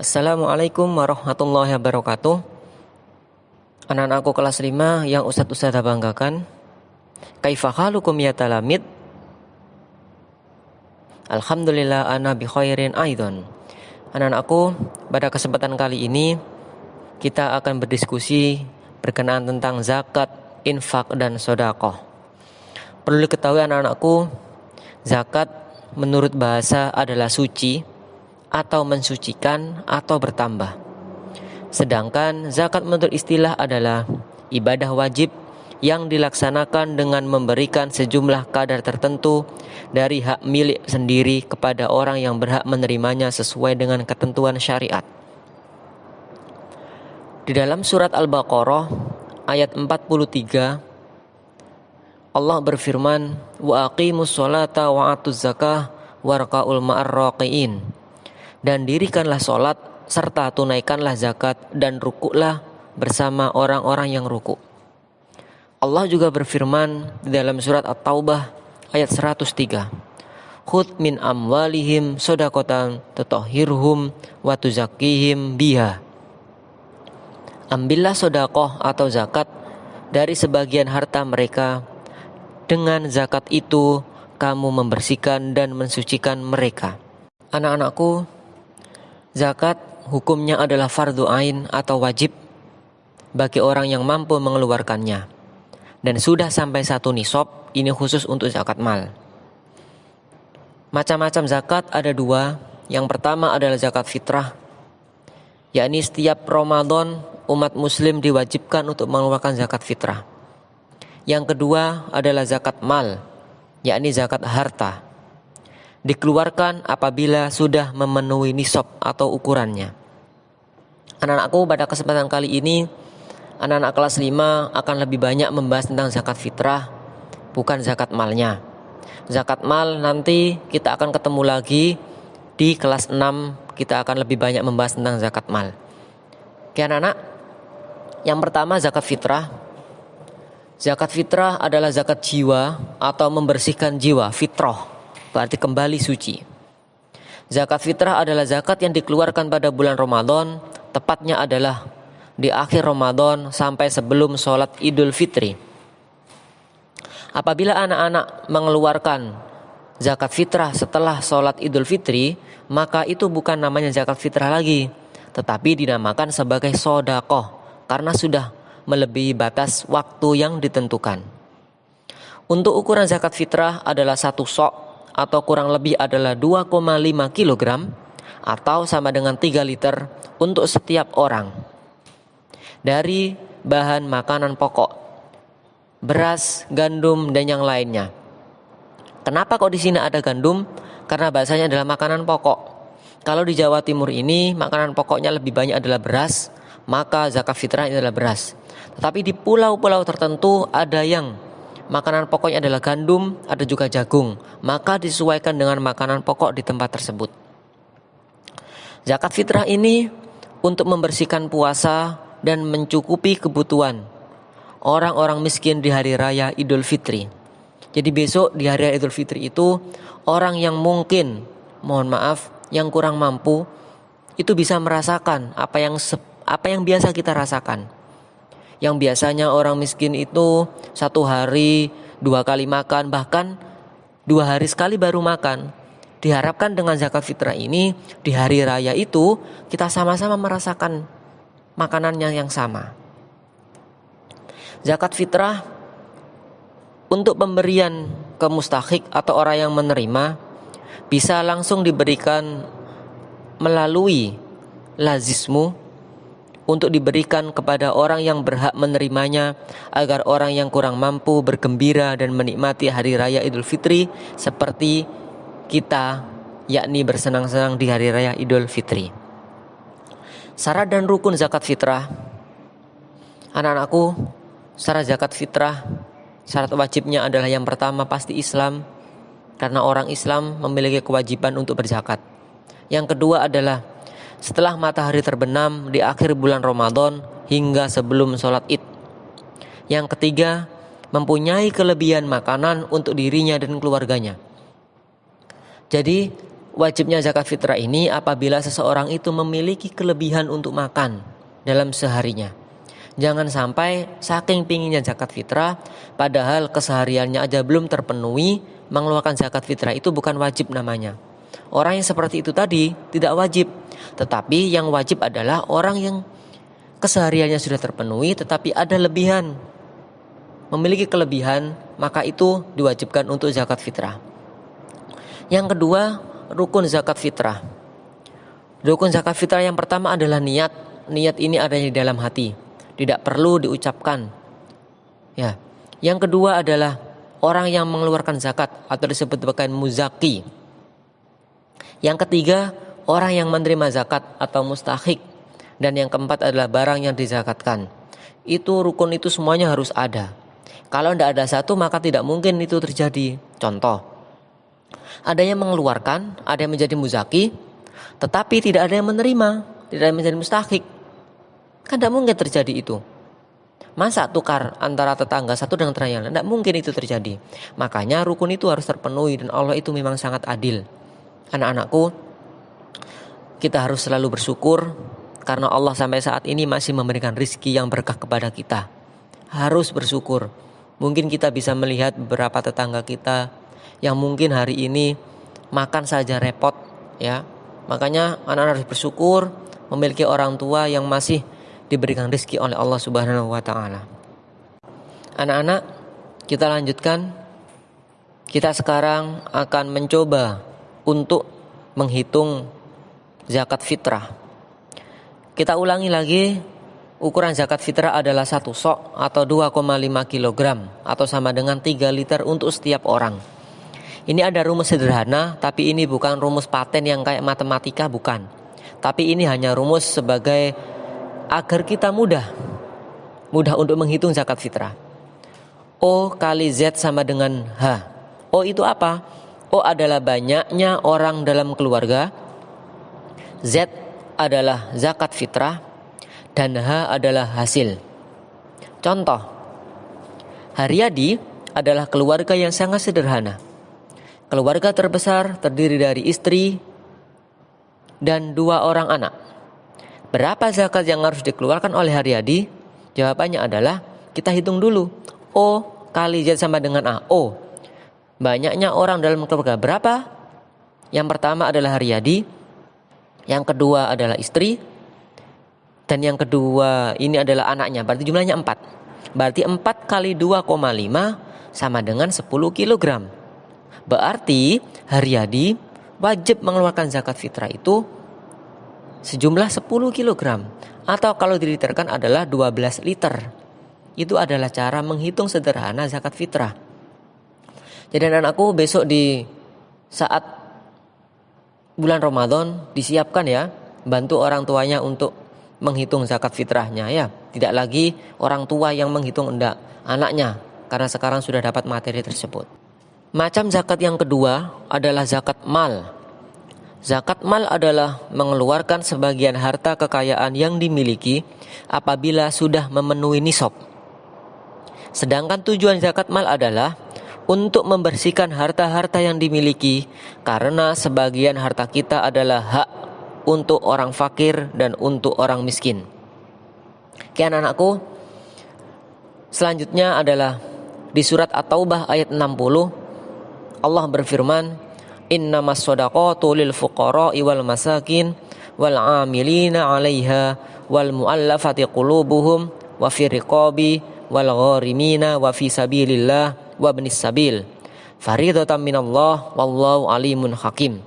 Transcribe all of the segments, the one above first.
Assalamualaikum warahmatullahi wabarakatuh. Anak-anakku kelas 5 yang Ustadz Ustadz banggakan Kaifa halukum ya talamid? Alhamdulillah ana bi khairin aidon. Anak-anakku pada kesempatan kali ini Kita akan berdiskusi berkenaan tentang zakat, infak, dan sodakoh Perlu diketahui anak-anakku Zakat menurut bahasa adalah suci atau mensucikan atau bertambah. Sedangkan zakat menurut istilah adalah ibadah wajib yang dilaksanakan dengan memberikan sejumlah kadar tertentu dari hak milik sendiri kepada orang yang berhak menerimanya sesuai dengan ketentuan syariat. Di dalam surat Al-Baqarah ayat 43 Allah berfirman wa aqimus sholata wa atuz zakah warqaul ma'arraqiin dan dirikanlah solat serta tunaikanlah zakat dan rukuklah bersama orang-orang yang ruku. Allah juga berfirman dalam surat At-Taubah ayat 103. Khud min amwalihim sodakotan tutahhirhum wa tuzakihim biha. Ambillah sodakoh atau zakat dari sebagian harta mereka. Dengan zakat itu kamu membersihkan dan mensucikan mereka. Anak-anakku, Zakat hukumnya adalah fardu ain atau wajib bagi orang yang mampu mengeluarkannya. Dan sudah sampai satu nisab, ini khusus untuk zakat mal. Macam-macam zakat ada dua. Yang pertama adalah zakat fitrah, yakni setiap Ramadan umat muslim diwajibkan untuk mengeluarkan zakat fitrah. Yang kedua adalah zakat mal, yakni zakat harta dikeluarkan apabila sudah memenuhi nisab atau ukurannya. Anak-anakku pada kesempatan kali ini anak-anak kelas 5 akan lebih banyak membahas tentang zakat fitrah bukan zakat malnya. Zakat mal nanti kita akan ketemu lagi di kelas 6 kita akan lebih banyak membahas tentang zakat mal. Oke anak-anak, yang pertama zakat fitrah. Zakat fitrah adalah zakat jiwa atau membersihkan jiwa, fitrah berarti kembali suci. Zakat fitrah adalah zakat yang dikeluarkan pada bulan Ramadan, tepatnya adalah di akhir Ramadan sampai sebelum sholat Idul Fitri. Apabila anak-anak mengeluarkan zakat fitrah setelah sholat Idul Fitri, maka itu bukan namanya zakat fitrah lagi, tetapi dinamakan sebagai sodakoh karena sudah melebihi batas waktu yang ditentukan. Untuk ukuran zakat fitrah adalah satu sok atau kurang lebih adalah 2,5 kg atau sama dengan 3 liter untuk setiap orang. Dari bahan makanan pokok, beras, gandum dan yang lainnya. Kenapa kok di sini ada gandum? Karena bahasanya adalah makanan pokok. Kalau di Jawa Timur ini makanan pokoknya lebih banyak adalah beras, maka zakat fitrah adalah beras. Tetapi di pulau-pulau tertentu ada yang makanan pokoknya adalah gandum, ada juga jagung, maka disesuaikan dengan makanan pokok di tempat tersebut. Zakat fitrah ini untuk membersihkan puasa dan mencukupi kebutuhan orang-orang miskin di hari raya Idul Fitri. Jadi besok di hari raya Idul Fitri itu orang yang mungkin mohon maaf yang kurang mampu itu bisa merasakan apa yang apa yang biasa kita rasakan yang biasanya orang miskin itu satu hari dua kali makan bahkan dua hari sekali baru makan. Diharapkan dengan zakat fitrah ini di hari raya itu kita sama-sama merasakan makanannya yang sama. Zakat fitrah untuk pemberian ke mustahik atau orang yang menerima bisa langsung diberikan melalui lazismu untuk diberikan kepada orang yang berhak menerimanya agar orang yang kurang mampu bergembira dan menikmati hari raya Idul Fitri seperti kita yakni bersenang-senang di hari raya Idul Fitri. Syarat dan rukun zakat fitrah. Anak-anakku, syarat zakat fitrah syarat wajibnya adalah yang pertama pasti Islam karena orang Islam memiliki kewajiban untuk berzakat. Yang kedua adalah setelah matahari terbenam di akhir bulan Ramadan hingga sebelum sholat id. Yang ketiga, mempunyai kelebihan makanan untuk dirinya dan keluarganya. Jadi, wajibnya zakat fitrah ini apabila seseorang itu memiliki kelebihan untuk makan dalam seharinya. Jangan sampai saking pinginnya zakat fitrah, padahal kesehariannya aja belum terpenuhi, mengeluarkan zakat fitrah itu bukan wajib namanya. Orang yang seperti itu tadi tidak wajib, tetapi yang wajib adalah orang yang kesehariannya sudah terpenuhi, tetapi ada lebihan, memiliki kelebihan, maka itu diwajibkan untuk zakat fitrah. Yang kedua, rukun zakat fitrah. Rukun zakat fitrah yang pertama adalah niat. Niat ini adanya di dalam hati tidak perlu diucapkan. Ya. Yang kedua adalah orang yang mengeluarkan zakat atau disebut sebagai muzaki. Yang ketiga, orang yang menerima zakat atau mustahik. Dan yang keempat adalah barang yang dizakatkan. Itu rukun itu semuanya harus ada. Kalau tidak ada satu maka tidak mungkin itu terjadi. Contoh, ada yang mengeluarkan, ada yang menjadi muzaki, tetapi tidak ada yang menerima, tidak ada yang menjadi mustahik. Kan tidak mungkin terjadi itu. Masa tukar antara tetangga satu dengan tetangga lain? Tidak mungkin itu terjadi. Makanya rukun itu harus terpenuhi dan Allah itu memang sangat adil. Anak-anakku, kita harus selalu bersyukur karena Allah sampai saat ini masih memberikan rizki yang berkah kepada kita. Harus bersyukur. Mungkin kita bisa melihat beberapa tetangga kita yang mungkin hari ini makan saja repot ya. Makanya anak-anak harus bersyukur memiliki orang tua yang masih diberikan rezeki oleh Allah Subhanahu wa taala. Anak-anak, kita lanjutkan. Kita sekarang akan mencoba untuk menghitung zakat fitrah. Kita ulangi lagi, ukuran zakat fitrah adalah satu sok atau 2,5 kg atau sama dengan 3 liter untuk setiap orang. Ini ada rumus sederhana, tapi ini bukan rumus paten yang kayak matematika, bukan. Tapi ini hanya rumus sebagai agar kita mudah mudah untuk menghitung zakat fitrah. O kali Z sama dengan H. O itu apa? O adalah banyaknya orang dalam keluarga. Z adalah zakat fitrah dan H adalah hasil. Contoh, Haryadi adalah keluarga yang sangat sederhana. Keluarga terbesar terdiri dari istri dan dua orang anak. Berapa zakat yang harus dikeluarkan oleh Haryadi? Jawabannya adalah kita hitung dulu. O kali Z sama dengan A. O. Banyaknya orang dalam keluarga berapa? Yang pertama adalah Haryadi. Yang kedua adalah istri. Dan yang kedua ini adalah anaknya. Berarti jumlahnya 4. Berarti 4 kali 2,5 sama dengan 10 kg. Berarti Haryadi wajib mengeluarkan zakat fitrah itu sejumlah 10 kg atau kalau diliterkan adalah 12 liter. Itu adalah cara menghitung sederhana zakat fitrah. Jadi anak-anakku besok di saat bulan Ramadan disiapkan ya, bantu orang tuanya untuk menghitung zakat fitrahnya ya. Tidak lagi orang tua yang menghitung enggak, anaknya karena sekarang sudah dapat materi tersebut. Macam zakat yang kedua adalah zakat mal Zakat mal adalah mengeluarkan sebagian harta kekayaan yang dimiliki apabila sudah memenuhi nisab. Sedangkan tujuan zakat mal adalah untuk membersihkan harta-harta yang dimiliki karena sebagian harta kita adalah hak untuk orang fakir dan untuk orang miskin. Kian anakku, selanjutnya adalah di surat At-Taubah ayat 60 Allah berfirman innamas sadaqatu lil fuqara wal masakin wal amilina 'alaiha wal muallafati qulubuhum wa fi riqabi wal gharimina wa fi sabilillah wa ibnis sabil faridatan minallah wallahu alimun hakim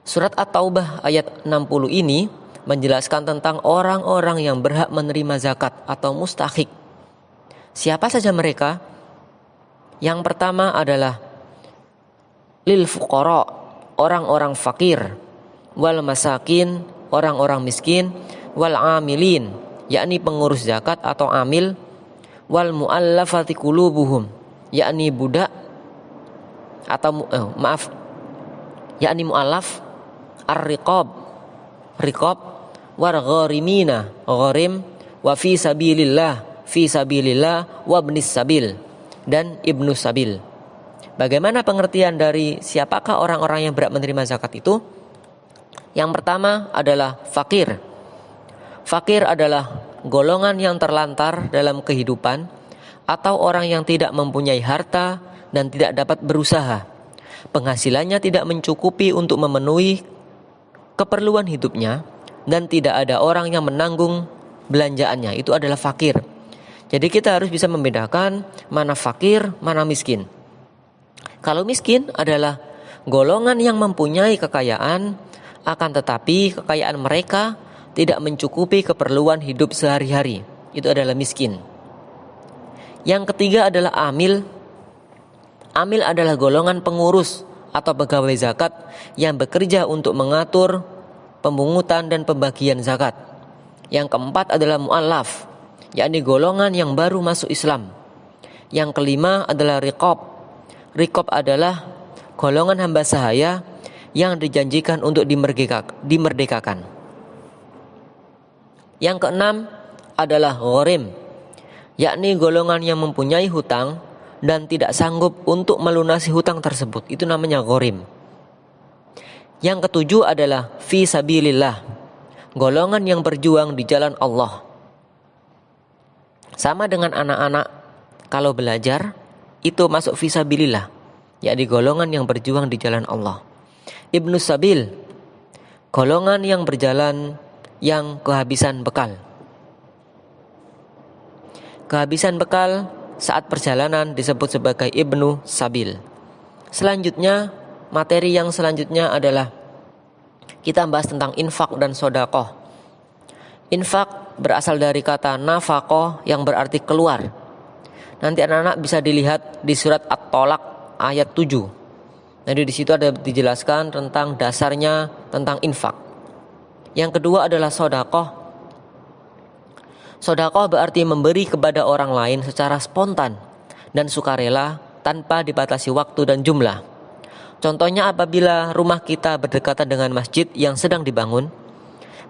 Surat At-Taubah ayat 60 ini menjelaskan tentang orang-orang yang berhak menerima zakat atau mustahik. Siapa saja mereka? Yang pertama adalah lil fuqara orang-orang fakir wal masakin orang-orang miskin wal amilin yakni pengurus zakat atau amil wal muallafati qulubuhum yakni budak atau eh, maaf. Yakni muallaf ar-riqab. Riqab war gharimina gharim wa fi sabilillah. Fi sabilillah wa ibnis sabil. Dan ibnu sabil. Bagaimana pengertian dari siapakah orang-orang yang berhak menerima zakat itu? Yang pertama adalah fakir. Fakir adalah golongan yang terlantar dalam kehidupan atau orang yang tidak mempunyai harta dan tidak dapat berusaha. Penghasilannya tidak mencukupi untuk memenuhi keperluan hidupnya dan tidak ada orang yang menanggung belanjaannya. Itu adalah fakir. Jadi kita harus bisa membedakan mana fakir, mana miskin. Kalau miskin adalah golongan yang mempunyai kekayaan, akan tetapi kekayaan mereka tidak mencukupi keperluan hidup sehari-hari. Itu adalah miskin. Yang ketiga adalah amil. Amil adalah golongan pengurus atau pegawai zakat yang bekerja untuk mengatur pemungutan dan pembagian zakat. Yang keempat adalah mu'allaf, yakni golongan yang baru masuk Islam. Yang kelima adalah riqab, Rikob adalah golongan hamba sahaya yang dijanjikan untuk dimerdekakan. Yang keenam adalah ghorim, yakni golongan yang mempunyai hutang dan tidak sanggup untuk melunasi hutang tersebut. Itu namanya ghorim. Yang ketujuh adalah fi sabilillah, golongan yang berjuang di jalan Allah. Sama dengan anak-anak kalau belajar itu masuk visabilillah yakni golongan yang berjuang di jalan Allah Ibnu Sabil golongan yang berjalan yang kehabisan bekal kehabisan bekal saat perjalanan disebut sebagai Ibnu Sabil selanjutnya materi yang selanjutnya adalah kita bahas tentang infak dan sodakoh infak berasal dari kata nafakoh yang berarti keluar Nanti anak-anak bisa dilihat di surat At-Tolak ayat 7. Jadi di situ ada dijelaskan tentang dasarnya tentang infak. Yang kedua adalah sodakoh. Sodakoh berarti memberi kepada orang lain secara spontan dan sukarela tanpa dibatasi waktu dan jumlah. Contohnya apabila rumah kita berdekatan dengan masjid yang sedang dibangun,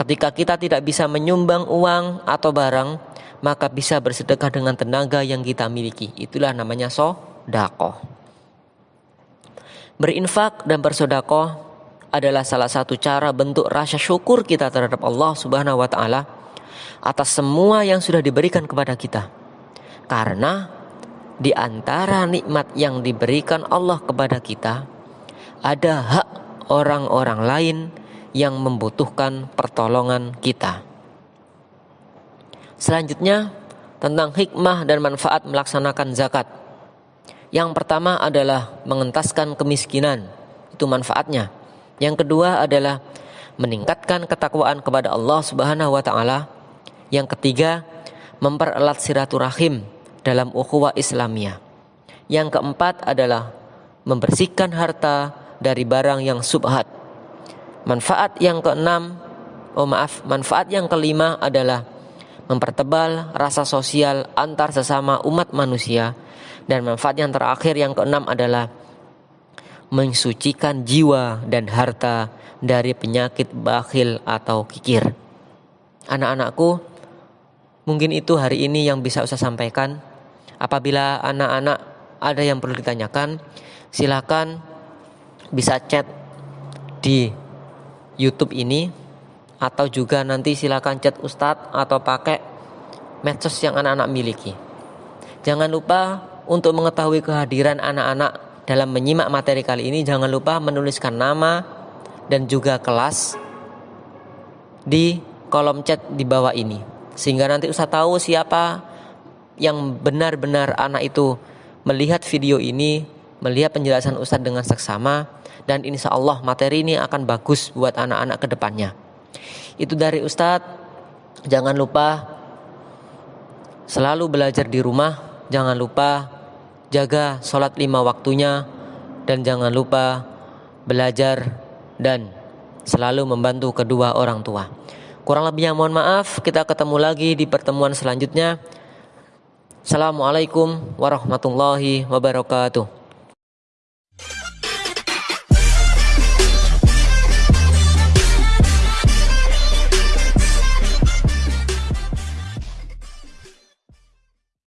ketika kita tidak bisa menyumbang uang atau barang, maka bisa bersedekah dengan tenaga yang kita miliki. Itulah namanya sodakoh. Berinfak dan bersodakoh adalah salah satu cara bentuk rasa syukur kita terhadap Allah Subhanahu wa taala atas semua yang sudah diberikan kepada kita. Karena di antara nikmat yang diberikan Allah kepada kita ada hak orang-orang lain yang membutuhkan pertolongan kita. Selanjutnya tentang hikmah dan manfaat melaksanakan zakat. Yang pertama adalah mengentaskan kemiskinan. Itu manfaatnya. Yang kedua adalah meningkatkan ketakwaan kepada Allah Subhanahu wa taala. Yang ketiga, mempererat silaturahim dalam ukhuwah Islamiyah. Yang keempat adalah membersihkan harta dari barang yang subhat. Manfaat yang keenam, oh maaf, manfaat yang kelima adalah mempertebal rasa sosial antar sesama umat manusia dan manfaat yang terakhir yang keenam adalah mensucikan jiwa dan harta dari penyakit bakhil atau kikir. Anak-anakku, mungkin itu hari ini yang bisa saya sampaikan. Apabila anak-anak ada yang perlu ditanyakan, silakan bisa chat di YouTube ini atau juga nanti silakan chat Ustadz atau pakai medsos yang anak-anak miliki. Jangan lupa untuk mengetahui kehadiran anak-anak dalam menyimak materi kali ini jangan lupa menuliskan nama dan juga kelas di kolom chat di bawah ini sehingga nanti Ustadz tahu siapa yang benar-benar anak itu melihat video ini melihat penjelasan Ustadz dengan seksama dan insya Allah materi ini akan bagus buat anak-anak ke depannya. Itu dari Ustadz. Jangan lupa selalu belajar di rumah. Jangan lupa jaga sholat lima waktunya. Dan jangan lupa belajar dan selalu membantu kedua orang tua. Kurang lebihnya mohon maaf. Kita ketemu lagi di pertemuan selanjutnya. Assalamualaikum warahmatullahi wabarakatuh.